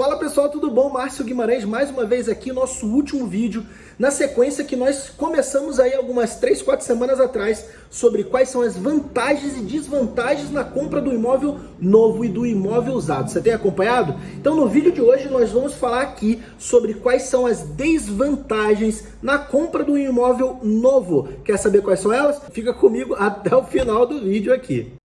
Fala pessoal, tudo bom? Márcio Guimarães mais uma vez aqui, nosso último vídeo, na sequência que nós começamos aí algumas 3, 4 semanas atrás sobre quais são as vantagens e desvantagens na compra do imóvel novo e do imóvel usado. Você tem acompanhado? Então no vídeo de hoje nós vamos falar aqui sobre quais são as desvantagens na compra do imóvel novo. Quer saber quais são elas? Fica comigo até o final do vídeo aqui.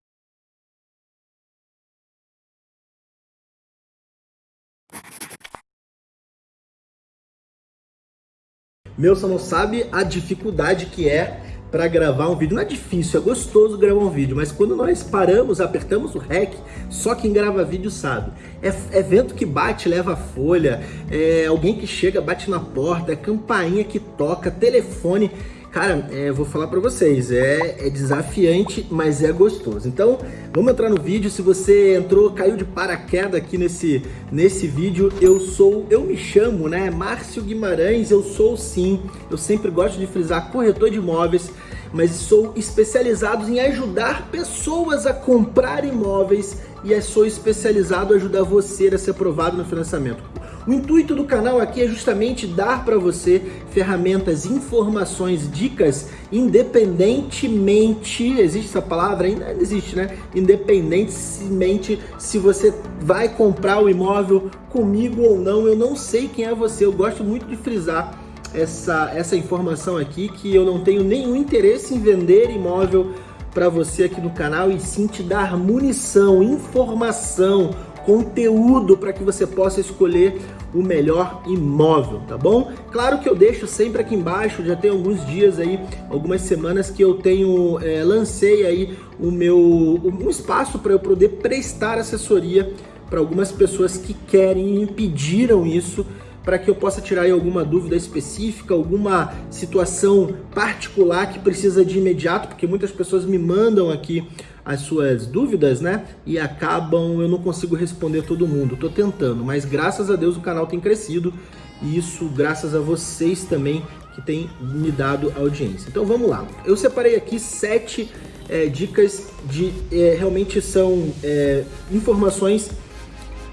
Meu, você não sabe a dificuldade que é para gravar um vídeo. Não é difícil, é gostoso gravar um vídeo, mas quando nós paramos, apertamos o REC, só quem grava vídeo sabe. É, é vento que bate, leva folha, é alguém que chega, bate na porta, é campainha que toca, telefone. Cara, é, vou falar para vocês, é, é, desafiante, mas é gostoso. Então, vamos entrar no vídeo. Se você entrou, caiu de paraquedas aqui nesse, nesse vídeo, eu sou, eu me chamo, né, Márcio Guimarães, eu sou sim, eu sempre gosto de frisar, corretor de imóveis, mas sou especializado em ajudar pessoas a comprar imóveis e sou especializado em ajudar você a ser aprovado no financiamento. O intuito do canal aqui é justamente dar para você ferramentas, informações, dicas, independentemente, existe essa palavra? Ainda existe, né? Independentemente se você vai comprar o imóvel comigo ou não, eu não sei quem é você, eu gosto muito de frisar essa, essa informação aqui, que eu não tenho nenhum interesse em vender imóvel para você aqui no canal e sim te dar munição, informação, conteúdo para que você possa escolher o melhor imóvel, tá bom? Claro que eu deixo sempre aqui embaixo, já tem alguns dias aí, algumas semanas que eu tenho, é, lancei aí o meu, um espaço para eu poder prestar assessoria para algumas pessoas que querem e pediram isso para que eu possa tirar alguma dúvida específica, alguma situação particular que precisa de imediato, porque muitas pessoas me mandam aqui as suas dúvidas, né? E acabam, eu não consigo responder todo mundo. Tô tentando, mas graças a Deus o canal tem crescido e isso graças a vocês também que tem me dado audiência. Então vamos lá. Eu separei aqui sete é, dicas de é, realmente são é, informações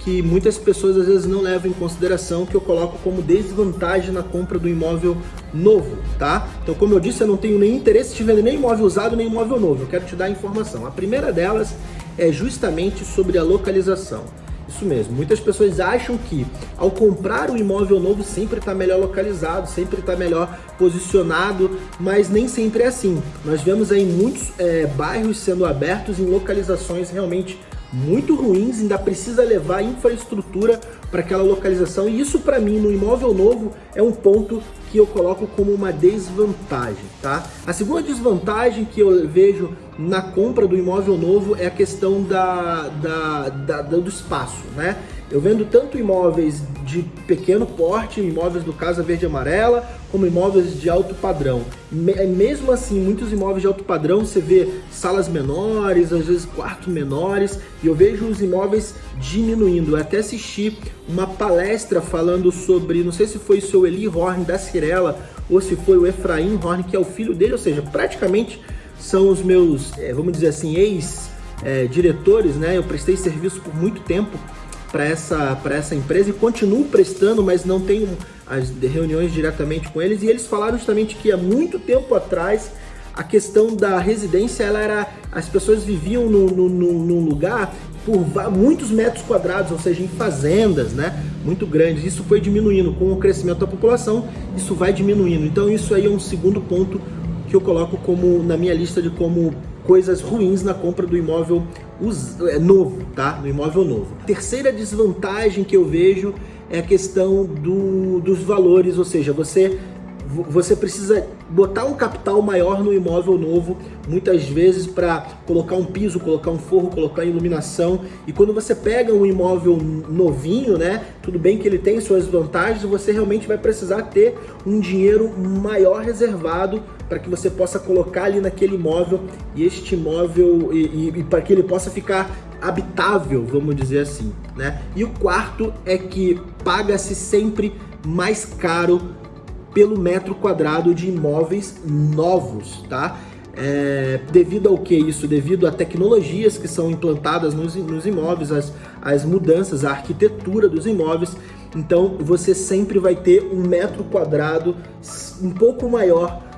que muitas pessoas às vezes não levam em consideração, que eu coloco como desvantagem na compra do imóvel novo, tá? Então, como eu disse, eu não tenho nenhum interesse de vender nem imóvel usado, nem imóvel novo. Eu quero te dar a informação. A primeira delas é justamente sobre a localização. Isso mesmo, muitas pessoas acham que ao comprar um imóvel novo sempre está melhor localizado, sempre está melhor posicionado, mas nem sempre é assim. Nós vemos aí muitos é, bairros sendo abertos em localizações realmente muito ruins, ainda precisa levar infraestrutura para aquela localização e isso para mim no imóvel novo é um ponto que eu coloco como uma desvantagem, tá? A segunda desvantagem que eu vejo na compra do imóvel novo é a questão da, da, da do espaço, né? Eu vendo tanto imóveis de pequeno porte, imóveis do Casa Verde Amarela, como imóveis de alto padrão. É, mesmo assim, muitos imóveis de alto padrão, você vê salas menores, às vezes quartos menores, e eu vejo os imóveis diminuindo. Eu até assisti uma palestra falando sobre, não sei se foi o seu Eli Horn da Cirela, ou se foi o Efraim Horn, que é o filho dele, ou seja, praticamente são os meus, é, vamos dizer assim, ex-diretores, né? Eu prestei serviço por muito tempo para essa, essa empresa e continuo prestando, mas não tenho as reuniões diretamente com eles. E eles falaram justamente que há muito tempo atrás a questão da residência, ela era, as pessoas viviam num, num, lugar por muitos metros quadrados, ou seja, em fazendas, né, muito grandes. Isso foi diminuindo com o crescimento da população, isso vai diminuindo. Então isso aí é um segundo ponto que eu coloco como na minha lista de como coisas ruins na compra do imóvel é, novo, tá? No imóvel novo. Terceira desvantagem que eu vejo é a questão do, dos valores, ou seja, você você precisa botar um capital maior no imóvel novo, muitas vezes para colocar um piso, colocar um forro, colocar iluminação. E quando você pega um imóvel novinho, né, tudo bem que ele tem suas vantagens, você realmente vai precisar ter um dinheiro maior reservado para que você possa colocar ali naquele imóvel e este imóvel e, e, e para que ele possa ficar habitável, vamos dizer assim, né? E o quarto é que paga-se sempre mais caro pelo metro quadrado de imóveis novos, tá? É, devido ao que isso? Devido a tecnologias que são implantadas nos, nos imóveis, as, as mudanças, a arquitetura dos imóveis, então você sempre vai ter um metro quadrado um pouco maior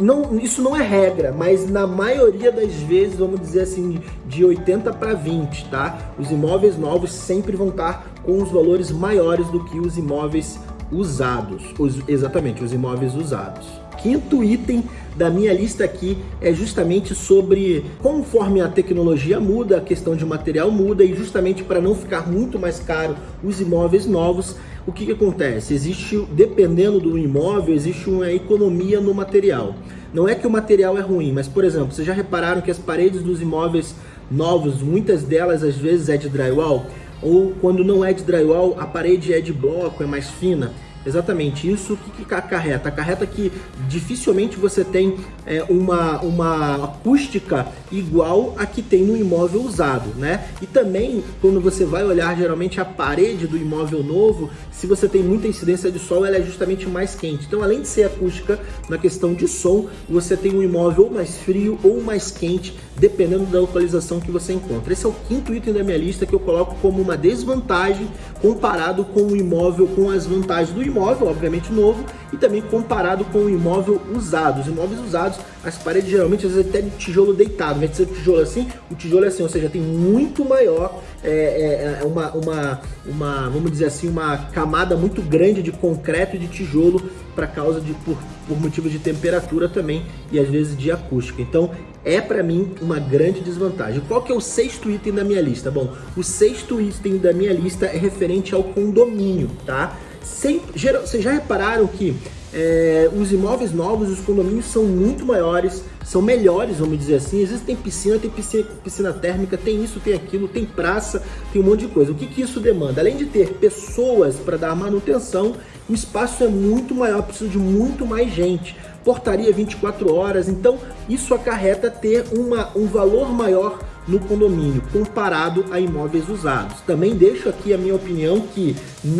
não, isso não é regra, mas na maioria das vezes, vamos dizer assim, de 80 para 20, tá? Os imóveis novos sempre vão estar com os valores maiores do que os imóveis usados, os, exatamente, os imóveis usados. Quinto item da minha lista aqui é justamente sobre conforme a tecnologia muda, a questão de material muda e justamente para não ficar muito mais caro os imóveis novos, o que, que acontece? Existe, dependendo do imóvel, existe uma economia no material. Não é que o material é ruim, mas por exemplo, vocês já repararam que as paredes dos imóveis novos, muitas delas às vezes é de drywall, ou quando não é de drywall, a parede é de bloco, é mais fina. Exatamente, isso que, que acarreta? Acarreta que dificilmente você tem é, uma, uma acústica igual a que tem no imóvel usado, né? E também, quando você vai olhar geralmente a parede do imóvel novo, se você tem muita incidência de sol, ela é justamente mais quente. Então, além de ser acústica, na questão de som, você tem um imóvel mais frio ou mais quente, dependendo da localização que você encontra. Esse é o quinto item da minha lista que eu coloco como uma desvantagem comparado com o imóvel, com as vantagens do imóvel, obviamente novo, e também comparado com o imóvel usado. Os imóveis usados, as paredes geralmente às vezes até de tijolo deitado, ao invés de ser tijolo assim, o tijolo é assim, ou seja, tem muito maior, é, é, é uma, uma, uma, vamos dizer assim, uma camada muito grande de concreto e de tijolo para causa de, por, por motivos de temperatura também e às vezes de acústica. Então é para mim uma grande desvantagem. Qual que é o sexto item da minha lista? Bom, o sexto item da minha lista é referente ao condomínio, tá? Sempre, geral, vocês já repararam que é, os imóveis novos, os condomínios são muito maiores, são melhores, vamos dizer assim. Às vezes tem piscina, tem piscina, piscina térmica, tem isso, tem aquilo, tem praça, tem um monte de coisa. O que, que isso demanda? Além de ter pessoas para dar manutenção, o espaço é muito maior, precisa de muito mais gente. Portaria 24 horas, então isso acarreta ter uma, um valor maior no condomínio comparado a imóveis usados. Também deixo aqui a minha opinião que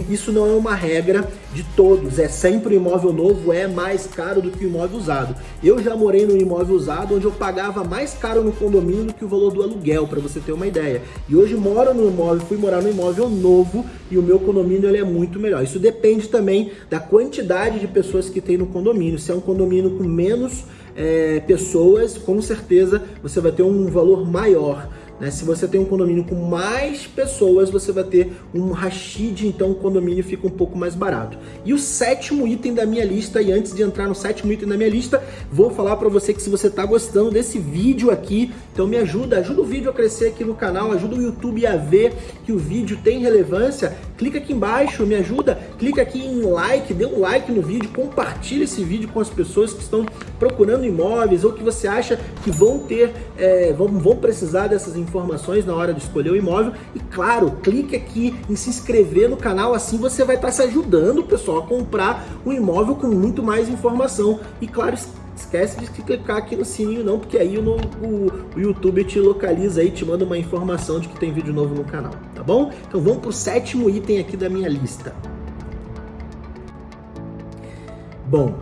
isso não é uma regra de todos, é sempre o imóvel novo é mais caro do que o imóvel usado. Eu já morei no imóvel usado onde eu pagava mais caro no condomínio do que o valor do aluguel, para você ter uma ideia. E hoje moro no imóvel, fui morar no imóvel novo e o meu condomínio ele é muito melhor. Isso depende também da quantidade de pessoas que tem no condomínio. Se é um condomínio com menos é, pessoas, com certeza você vai ter um valor maior. Né? Se você tem um condomínio com mais pessoas, você vai ter um rachid, então o condomínio fica um pouco mais barato. E o sétimo item da minha lista, e antes de entrar no sétimo item da minha lista, vou falar para você que se você está gostando desse vídeo aqui, então me ajuda, ajuda o vídeo a crescer aqui no canal, ajuda o YouTube a ver que o vídeo tem relevância, clica aqui embaixo, me ajuda, clica aqui em like, dê um like no vídeo, compartilha esse vídeo com as pessoas que estão procurando imóveis ou que você acha que vão ter, é, vão, vão precisar dessas informações na hora de escolher o imóvel. E claro, clique aqui em se inscrever no canal, assim você vai estar se ajudando, pessoal, a comprar um imóvel com muito mais informação. E claro, esquece de clicar aqui no sininho não, porque aí o, o, o, YouTube te localiza aí, te manda uma informação de que tem vídeo novo no canal, tá bom? Então vamos para o sétimo item aqui da minha lista. Bom,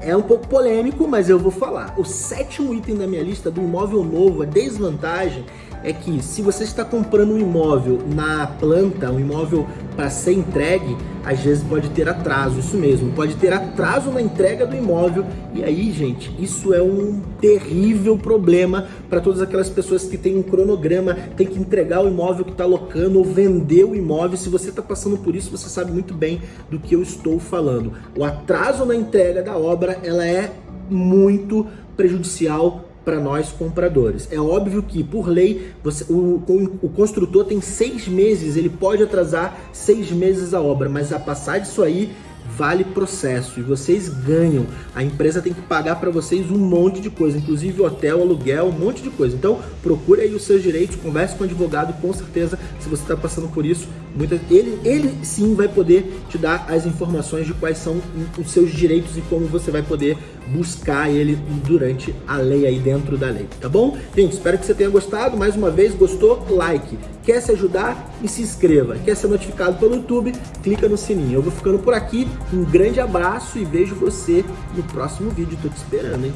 é um pouco polêmico, mas eu vou falar. O sétimo item da minha lista do imóvel novo, a desvantagem, é que se você está comprando um imóvel na planta, um imóvel para ser entregue, às vezes pode ter atraso, isso mesmo, pode ter atraso na entrega do imóvel e aí, gente, isso é um terrível problema para todas aquelas pessoas que têm um cronograma, tem que entregar o imóvel que está alocando ou vender o imóvel. Se você está passando por isso, você sabe muito bem do que eu estou falando. O atraso na entrega da obra, ela é muito prejudicial para nós compradores. É óbvio que, por lei, você, o, o, construtor tem seis meses, ele pode atrasar seis meses a obra, mas a passar disso aí vale processo e vocês ganham. A empresa tem que pagar para vocês um monte de coisa, inclusive hotel, aluguel, um monte de coisa. Então, procure aí os seus direitos, converse com o advogado, com certeza, se você está passando por isso, muita, ele, ele sim vai poder te dar as informações de quais são os seus direitos e como você vai poder buscar ele durante a lei aí dentro da lei, tá bom? Gente, espero que você tenha gostado. Mais uma vez, gostou? Like. Quer se ajudar? E se inscreva. Quer ser notificado pelo YouTube? Clica no sininho. Eu vou ficando por aqui. Um grande abraço e vejo você no próximo vídeo. Tô te esperando, hein?